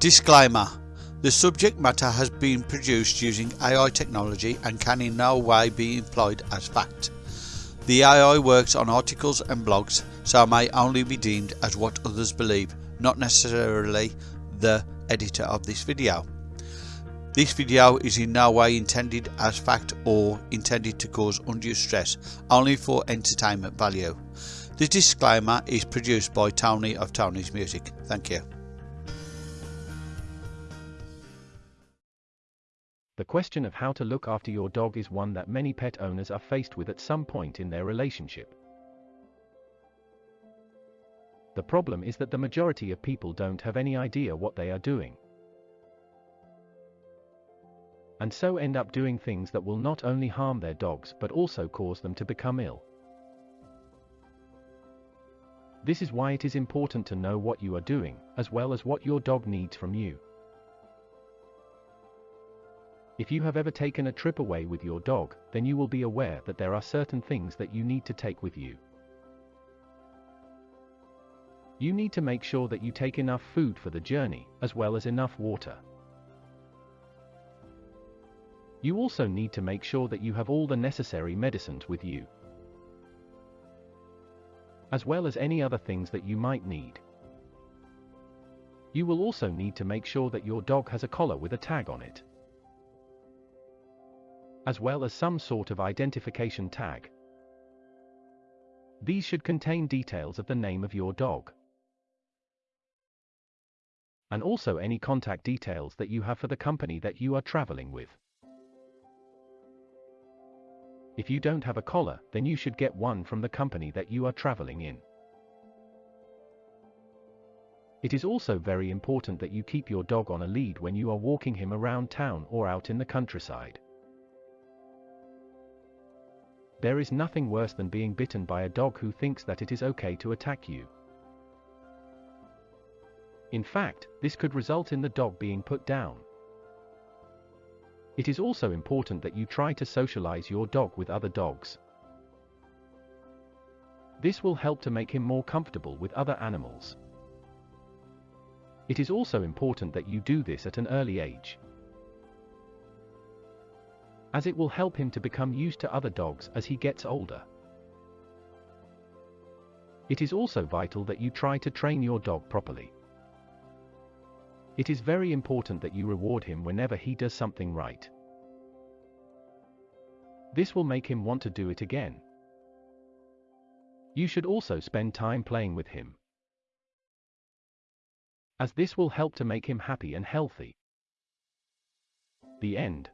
Disclaimer The subject matter has been produced using AI technology and can in no way be employed as fact. The AI works on articles and blogs, so may only be deemed as what others believe, not necessarily the editor of this video. This video is in no way intended as fact or intended to cause undue stress, only for entertainment value. The disclaimer is produced by Tony of Tony's Music. Thank you. The question of how to look after your dog is one that many pet owners are faced with at some point in their relationship. The problem is that the majority of people don't have any idea what they are doing. And so end up doing things that will not only harm their dogs but also cause them to become ill. This is why it is important to know what you are doing, as well as what your dog needs from you. If you have ever taken a trip away with your dog, then you will be aware that there are certain things that you need to take with you. You need to make sure that you take enough food for the journey, as well as enough water. You also need to make sure that you have all the necessary medicines with you, as well as any other things that you might need. You will also need to make sure that your dog has a collar with a tag on it as well as some sort of identification tag. These should contain details of the name of your dog. And also any contact details that you have for the company that you are traveling with. If you don't have a collar, then you should get one from the company that you are traveling in. It is also very important that you keep your dog on a lead when you are walking him around town or out in the countryside. There is nothing worse than being bitten by a dog who thinks that it is okay to attack you. In fact, this could result in the dog being put down. It is also important that you try to socialize your dog with other dogs. This will help to make him more comfortable with other animals. It is also important that you do this at an early age as it will help him to become used to other dogs as he gets older. It is also vital that you try to train your dog properly. It is very important that you reward him whenever he does something right. This will make him want to do it again. You should also spend time playing with him, as this will help to make him happy and healthy. The end.